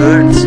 hurts